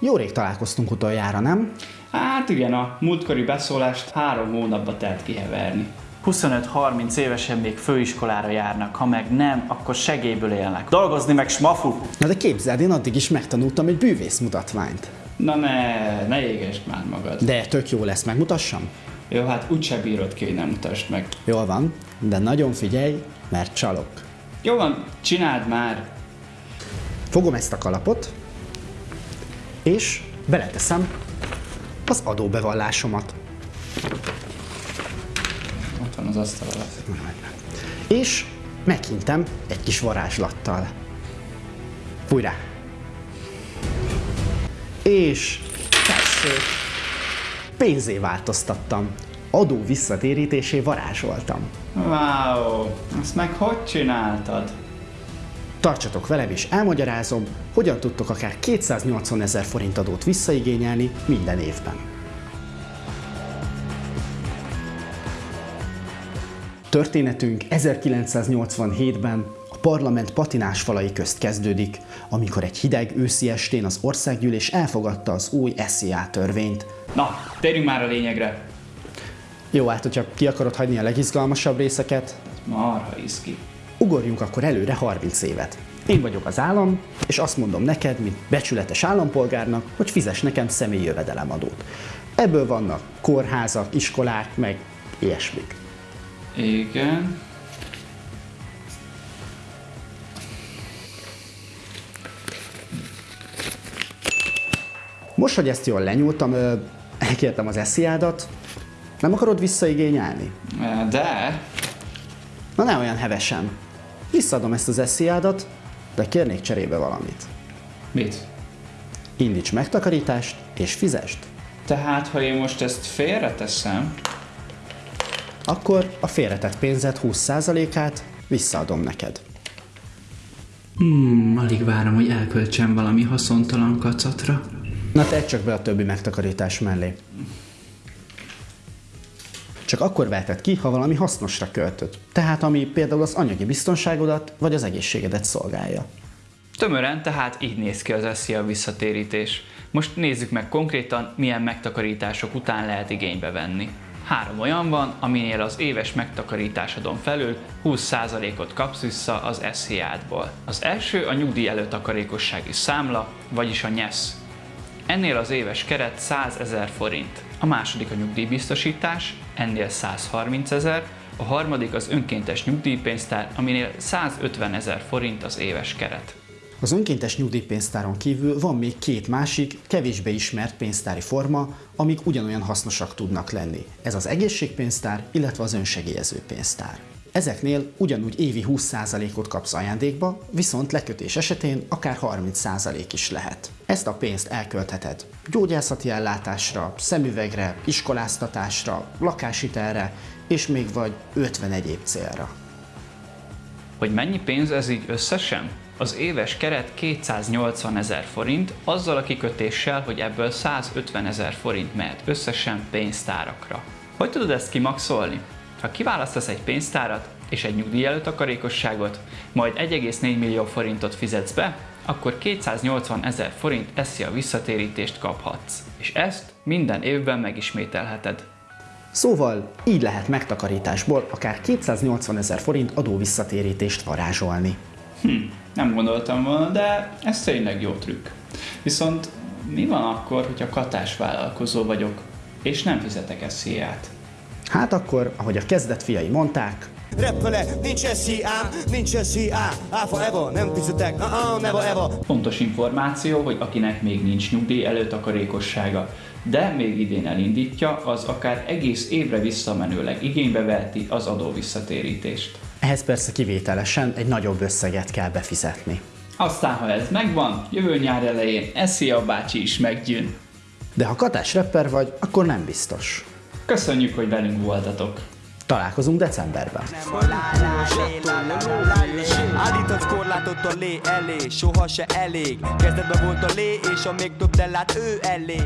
Jó rég találkoztunk utoljára, nem? Hát igen, a múltkori beszólást három hónapba telt kiheverni. 25-30 évesen még főiskolára járnak, ha meg nem, akkor segélyből élnek. Dolgozni meg smafu! Na de képzeld, én addig is megtanultam egy bűvész mutatványt. Na ne, ne égesd már magad. De tök jó lesz, megmutassam? Jó, hát úgyse bírod ki, hogy nem mutasd meg. Jól van, de nagyon figyelj, mert csalok. Jó van, csináld már. Fogom ezt a kalapot, és beleteszem az adóbevallásomat. Ott van az asztal alatt. És meghintem egy kis varázslattal. Fúj rá! És tessék! Pénzé változtattam. Adó visszatérítésé varázsoltam. Wow, azt meg hogy csináltad? Tartsatok velem és elmagyarázom, hogyan tudtok akár 280 ezer forint adót visszaigényelni minden évben. Történetünk 1987-ben a parlament patinás falai közt kezdődik, amikor egy hideg őszi estén az országgyűlés elfogadta az új SZIA törvényt. Na, térjünk már a lényegre. Jó, hát hogyha ki akarod hagyni a legizgalmasabb részeket, Marha iszki. Ugorjunk akkor előre 30 évet. Én vagyok az állam, és azt mondom neked, mint becsületes állampolgárnak, hogy fizes nekem személyi jövedelemadót. Ebből vannak kórházak, iskolák, meg ilyesmik. Igen. Most, hogy ezt jól lenyúltam, elkértem az esziádat, nem akarod visszaigényelni? De, Na ne olyan hevesen. Visszaadom ezt az esziádat, de kérnék cserébe valamit. mit? Indíts megtakarítást, és fizest. Tehát, ha én most ezt félreteszem, Akkor a félretett pénzed 20%-át visszaadom neked. Hmm, alig várom, hogy elköltsem valami haszontalan kacatra. Na tedd csak be a többi megtakarítás mellé. Csak akkor veheted ki, ha valami hasznosra költöd. Tehát ami például az anyagi biztonságodat vagy az egészségedet szolgálja. Tömören tehát így néz ki az SZIA visszatérítés. Most nézzük meg konkrétan, milyen megtakarítások után lehet igénybe venni. Három olyan van, aminél az éves megtakarításodon felül 20%-ot kapsz vissza az SZIA-dból. Az első a nyugdíj előtakarékossági számla, vagyis a NYESZ. Ennél az éves keret 100 ezer forint. A második a nyugdíjbiztosítás, ennél 130 ezer, a harmadik az önkéntes nyugdíjpénztár, aminél 150 ezer forint az éves keret. Az önkéntes nyugdíjpénztáron kívül van még két másik, kevésbé ismert pénztári forma, amik ugyanolyan hasznosak tudnak lenni. Ez az egészségpénztár, illetve az önsegélyező pénztár. Ezeknél ugyanúgy évi 20%-ot kapsz ajándékba, viszont lekötés esetén akár 30% is lehet. Ezt a pénzt elköltheted gyógyászati ellátásra, szemüvegre, iskoláztatásra, lakáshitelre, és még vagy 50 egyéb célra. Hogy mennyi pénz ez így összesen? Az éves keret 280 ezer forint, azzal a kikötéssel, hogy ebből 150 ezer forint mehet összesen pénztárakra. Hogy tudod ezt kimaxolni? Ha kiválasztasz egy pénztárat és egy nyugdíj előtakarékosságot, majd 1,4 millió forintot fizetsz be, akkor 280 ezer forint eszi a visszatérítést kaphatsz. És ezt minden évben megismételheted. Szóval így lehet megtakarításból akár 280 ezer forint adó visszatérítést varázsolni. Hm, nem gondoltam volna, de ez tényleg jó trükk. Viszont mi van akkor, hogyha katás vállalkozó vagyok, és nem fizetek SZIA-t? Hát akkor, ahogy a kezdet fiai mondták, Reppele, nincs SZIA, nincs SZIA, A forever, nem fizetek, uh-uh, never ever. Fontos információ, hogy akinek még nincs nyugdíj előtakarékossága, de még idén elindítja, az akár egész évre visszamenőleg igénybe veheti az adó visszatérítést. ehhez persze kivételesen egy nagyobb összeget kell befizetni. Aztán, ha ez megvan, jövő nyár elején SZIA bácsi is meggyűn. De ha katás rapper vagy, akkor nem biztos. Köszönjük, hogy velünk voltatok! Találkozunk decemberben. Állított korlátot a lé elé, soha se elég Kezdetben volt a lé, és a még több, de lát ő elé